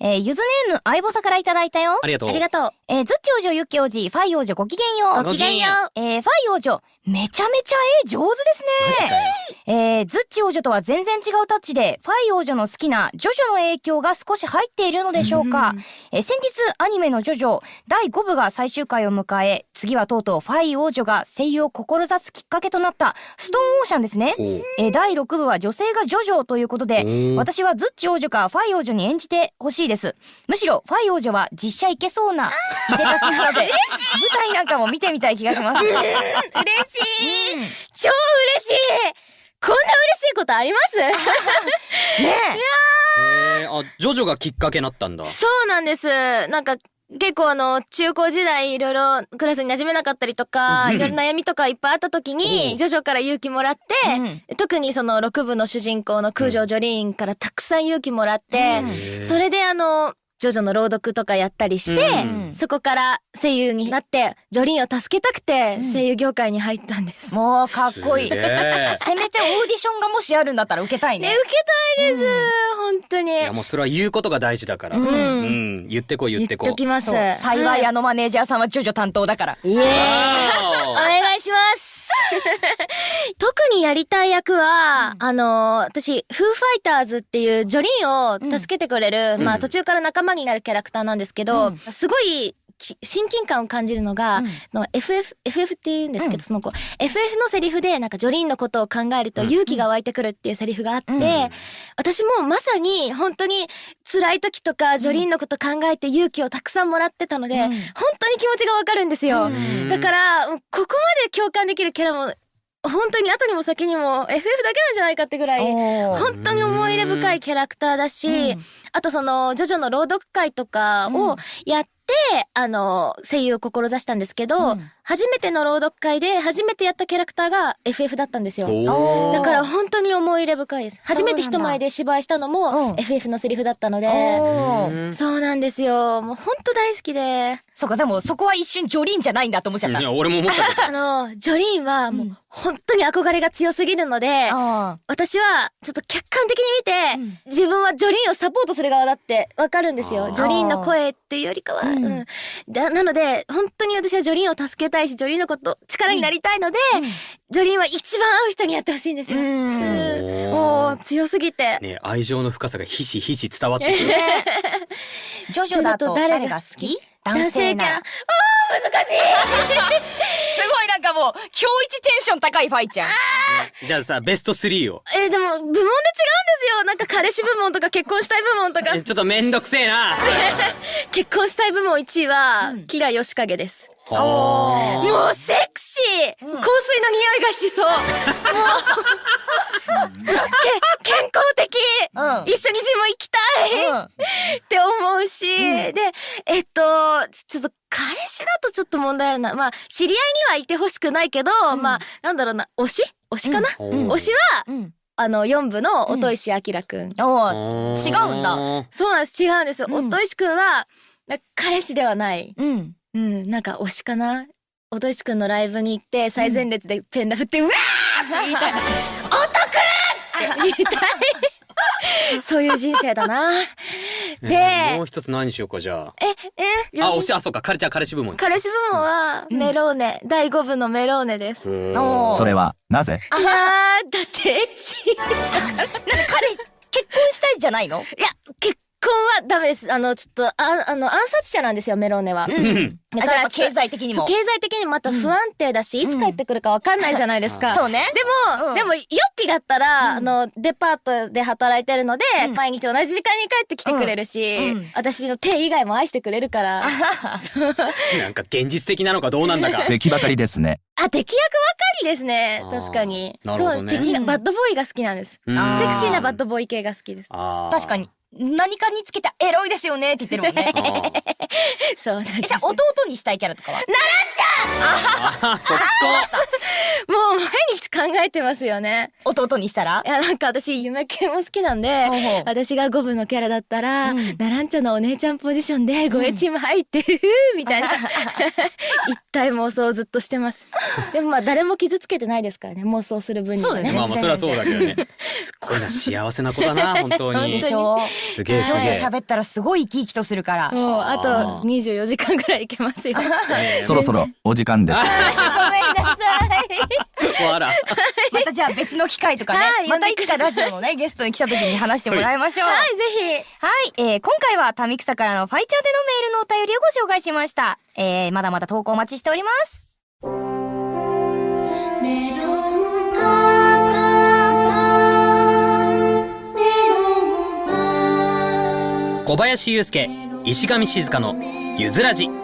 えー、ゆずネーム、相棒さんからいただいたよ。ありがとう。ありがとう。えー、ずっち王女、ゆっき王子、ファイ王女、ごきげんよう。ごきげんよう。えー、ファイ王女、めちゃめちゃ絵上手ですね。えー、ズッチ王女とは全然違うタッチで、ファイ王女の好きなジョジョの影響が少し入っているのでしょうか。えー、先日、アニメのジョジョ、第5部が最終回を迎え、次はとうとうファイ王女が声優を志すきっかけとなった、ストーンオーシャンですね。えー、第6部は女性がジョジョということで、私はズッチ王女かファイ王女に演じてほしいです。むしろ、ファイ王女は実写いけそうな、いでたしなので、舞台なんかも見てみたい気がします。嬉しい、超嬉しい。こんな嬉しいことあります？ねえ。ー、あ、ジョジョがきっかけになったんだ。そうなんです。なんか、結構あの、中高時代いろいろクラスに馴染めなかったりとか、うん。いろいろ悩みとかいっぱいあった時おに、うジョジョから勇気もらって、特にその6部の主人公の空城ジョリーンからたくさん勇気もらって、それであの、ジョジョの朗読とかやったりして、うんそこから声優になって、ジョリーンを助けたくて声優業界に入ったんです。もうかっこいい せめてオーディションがもしあるんだったら受けたいね、ね。受けたいです、本当に。いや、もうそれは言うことが大事だから。うんうん。言ってこい言ってこい。言っときます。幸いあのマネージャーさんはジョジョ担当だから。イエーイお あ願いします 特にやりたい役は、あの、私、フーファイターズっていうジョリーンを助けてくれる、うん。まあ途中から仲間になるキャラクターなんですけど、うん。すごいき親近感を感じるのが、うん。の FF、FF って言うんですけど、うん。その子、FF のセリフでなんかジョリーンのことを考えるとうん。勇気が湧いてくるっていうセリフがあって、うん。私もまさに本当に辛い時とかジョリーンのこと考えて勇気をたくさんもらってたので、うん。本当に気持ちがわかるんですよ。うん。だから、ここまで共感できるキャラも、本当に後にも先にも FF だけなんじゃないかってぐらい、本当に思い入れ深いキャラクターだし、うん。あとその、ジョジョの朗読会とかをやって、あの、声優を志したんですけど、うん初めての朗読会で初めてやったキャラクターが FF だったんですよ。だから本当に思い入れ深いです。初めて人前で芝居したのうもん FF のセリフだったので、そうなんですよ。もう本当大好きで。そうか、でもそこは一瞬ジョリンじゃないんだと思っちゃったい。や、俺も思った。あの、ジョリーンはもううん本当に憧れが強すぎるので、あ私はちょっと客観的に見て、うん自分はジョリーンをサポートする側だってわかるんですよ。ジョリーンの声っていうよりかは。うんうんだなので、本当に私はジョリーンを助けたいし、ジョリーンのこと力になりたいので、ジョリーンは一番合う人にやってほしいんですよ。うんうんもう強すぎて。ね愛情の深さがひしひし伝わってくる。あ。ジョジョだと誰が好き？男性なら。あー難しい すごいなんかもう、今日一テンション高いファイちゃん。じゃあさ、ベスト3を。えーでも、部門で違うんですよ。なんか彼氏部門とか結婚したい部門とかえ。ちょっとめんどくせえな。結婚したい部門1位は、うんキラヨシカゲです。あもうセクシー、うん香水の匂いがしそう。もう、け、健康的、うん一緒にジム行きたい、うんって思うし、で、えっと、ちょっととちょっと問題あるな。まあ、知り合いにはいてほしくないけど、んまあ、なんだろうな、推し？推しかな、うん推しは、うん。あの、4部の音石明くん。おー違うんだそうなんです、違うんです。うん音石くんは、な彼氏ではない。うん。うん、なんか推しかな？音石くんのライブに行って、最前列でペンラ振って、うわーって言いたい。音くんって言いたい。そういう人生だな。で、えーもう一つ何しようか、じゃあ。え、え、あ、推し、あ、そうか、彼ちゃん彼氏部門。彼氏部門は、メローネ、第5部のメローネです。それはなぜ？やー、だってエッチ。なんか彼、結婚したいじゃないの？いや、結婚はダメです。あの、ちょっと、ああの、暗殺者なんですよ、メローネは。うん。あじゃあやっぱ経済的にも。経済的にまた不安定だし、いつ帰ってくるかわかんないじゃないですか。そうね。でも、うんでも、ヨッピだったら、あの、デパートで働いてるので、うん毎日同じ時間に帰ってきてくれるし、うんうん私の手以外も愛してくれるから、なんか現実的なのかどうなんだか。敵ばかりですね。あ、敵役ばかりですね確かに。なるほどねそう、敵が、うんバッドボーイが好きなんです。セクシーなバッドボーイ系が好きです。確かに。。何かにつけてエロいですよねって言ってるもんね。そうなんです。えじゃあ弟にしたいキャラとかは？あ、そっもう毎日考えてますよね。弟にしたら？いや、なんか私、夢系も好きなんで、ほうほう私が5部のキャラだったら、うんナランチャのお姉ちゃんポジションで、護衛チーム入って、ふふーみたいな、一体妄想をずっとしてます。でもまあ、誰も傷つけてないですからね、妄想する分にはね。そうだねまあまあ、それはそうだけどね。すっごいな、幸せな子だな、本当にで。しょすげえすげえ。喋ったらすごい生き生きとするから。もうああとー24時間ぐらいいけますよ。ねそろそろお時間です。ごめんなさい。わら。またじゃあ別の機会とかねは。いまたいつかラジオのね、ゲストに来た時に話してもらいましょう。はい、ぜはい、えー今回はタミクサからのファイチャーでのメールのお便りをご紹介しました。えー、まだまだ投稿お待ちしております。メロンパンメロンパン小林祐介、石上静香のゆずらじ。